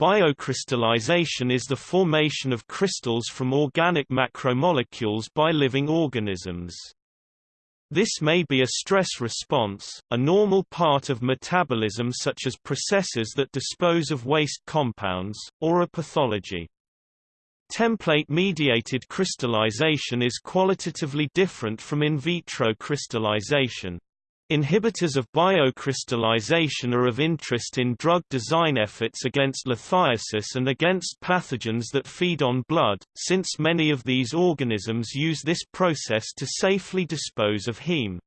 Biocrystallization is the formation of crystals from organic macromolecules by living organisms. This may be a stress response, a normal part of metabolism such as processes that dispose of waste compounds, or a pathology. Template-mediated crystallization is qualitatively different from in vitro crystallization. Inhibitors of biocrystallization are of interest in drug design efforts against lithiasis and against pathogens that feed on blood, since many of these organisms use this process to safely dispose of heme.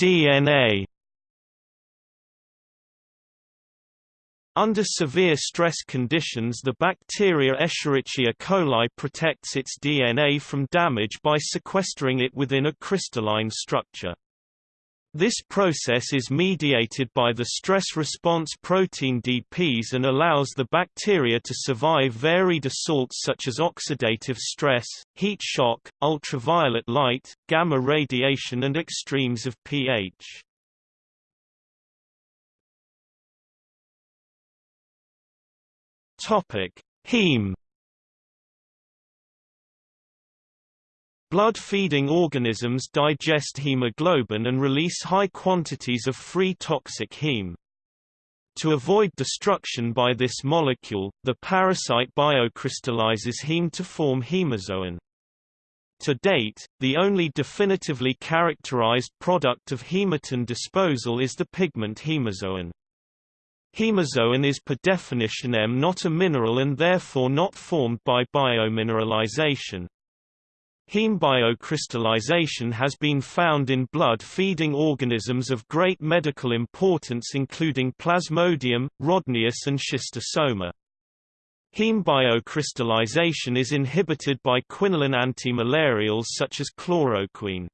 DNA Under severe stress conditions the bacteria Escherichia coli protects its DNA from damage by sequestering it within a crystalline structure. This process is mediated by the stress response protein DPs and allows the bacteria to survive varied assaults such as oxidative stress, heat shock, ultraviolet light, gamma radiation and extremes of pH. Topic: Heme Blood-feeding organisms digest hemoglobin and release high quantities of free toxic heme. To avoid destruction by this molecule, the parasite biocrystallizes heme to form hemozoin. To date, the only definitively characterized product of hematin disposal is the pigment hemozoin. Hemozoin is per definition M not a mineral and therefore not formed by biomineralization. Heme biocrystallization has been found in blood-feeding organisms of great medical importance including Plasmodium, Rhodnius and Schistosoma. Heme biocrystallization is inhibited by quinoline antimalarials such as chloroquine.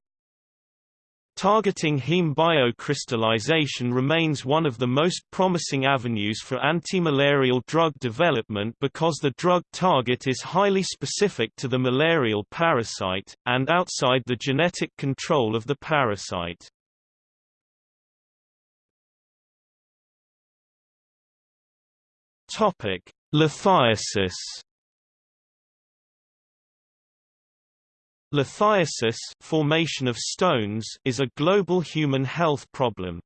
Targeting heme biocrystallization remains one of the most promising avenues for antimalarial drug development because the drug target is highly specific to the malarial parasite, and outside the genetic control of the parasite. Lithiasis Lithiasis formation of stones is a global human health problem.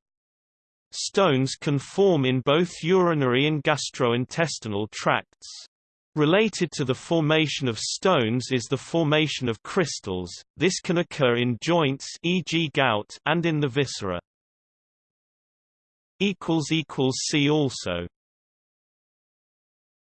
Stones can form in both urinary and gastrointestinal tracts. Related to the formation of stones is the formation of crystals, this can occur in joints e.g. gout and in the viscera. See also